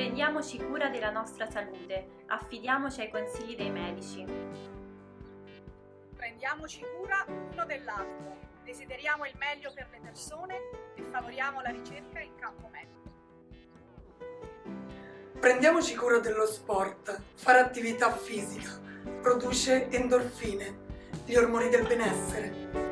Prendiamoci cura della nostra salute, affidiamoci ai consigli dei medici. Prendiamoci cura l'uno dell'altro, desideriamo il meglio per le persone e favoriamo la ricerca in campo medico. Prendiamoci cura dello sport, fare attività fisica, produce endorfine, gli ormoni del benessere.